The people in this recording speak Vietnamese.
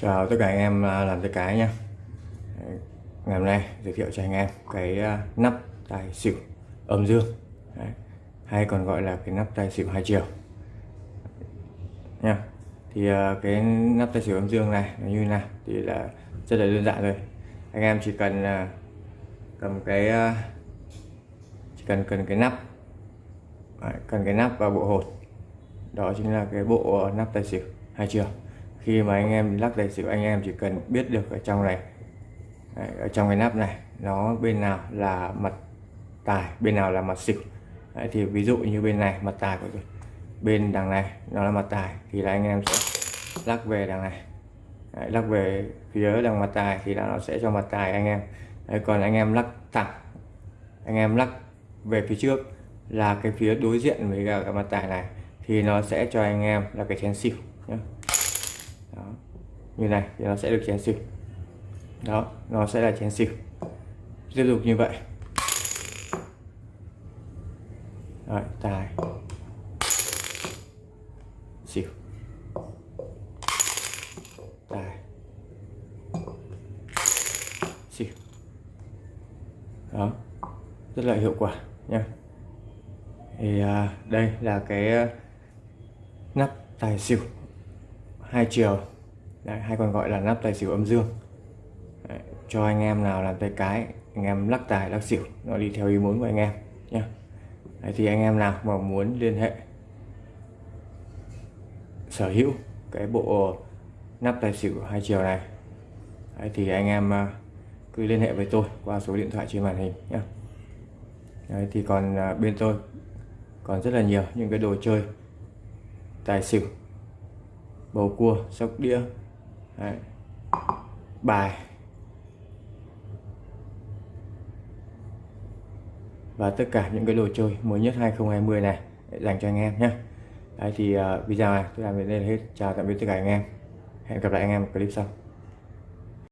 Chào tất cả anh em à, làm tay cái nha Ngày hôm nay giới thiệu cho anh em cái à, nắp tài xỉu âm dương. Đấy. hay còn gọi là cái nắp tài xỉu hai chiều. Nha thì à, cái nắp tài xỉu âm dương này nó như nào thì là rất là đơn giản thôi. Anh em chỉ cần cầm cái chỉ cần cần cái nắp Đấy, cần cái nắp và bộ hột. Đó chính là cái bộ nắp tài xỉu hai chiều khi mà anh em lắc tài xỉu anh em chỉ cần biết được ở trong này. Đấy, ở trong cái nắp này nó bên nào là mặt tài bên nào là mặt xỉu. Đấy, thì ví dụ như bên này mặt tài của tôi. Bên đằng này nó là mặt tài thì là anh em sẽ lắc về đằng này. Đấy, lắc về phía đằng mặt tài thì là nó sẽ cho mặt tài anh em. Đấy, còn anh em lắc thẳng anh em lắc về phía trước là cái phía đối diện với cả cái mặt tài này thì nó sẽ cho anh em là cái chén xỉu nhé như này thì nó sẽ được chén xỉu đó nó sẽ là chén xỉu tiếp tục như vậy. Rồi, tài. Xỉu tài. Xỉu đó rất là hiệu quả nha. Thì à, đây là cái à, nắp tài xỉu hai chiều. Đấy, hay còn gọi là nắp tài xỉu âm dương. Đấy, cho anh em nào làm tay cái anh em lắc tài lắc xỉu nó đi theo ý muốn của anh em nhé Đấy, thì anh em nào mà muốn liên hệ sở hữu cái bộ nắp tài xỉu hai chiều này Đấy, thì anh em à, cứ liên hệ với tôi qua số điện thoại trên màn hình nhé Đấy, thì còn à, bên tôi còn rất là nhiều những cái đồ chơi tài xỉu bầu cua sóc đĩa Đấy. bài. Và tất cả những cái đồ chơi mới nhất 2020 này dành cho anh em nhé. Đấy thì uh, video này tôi làm đến đây là hết. Chào tạm biệt tất cả anh em. Hẹn gặp lại anh em ở clip sau.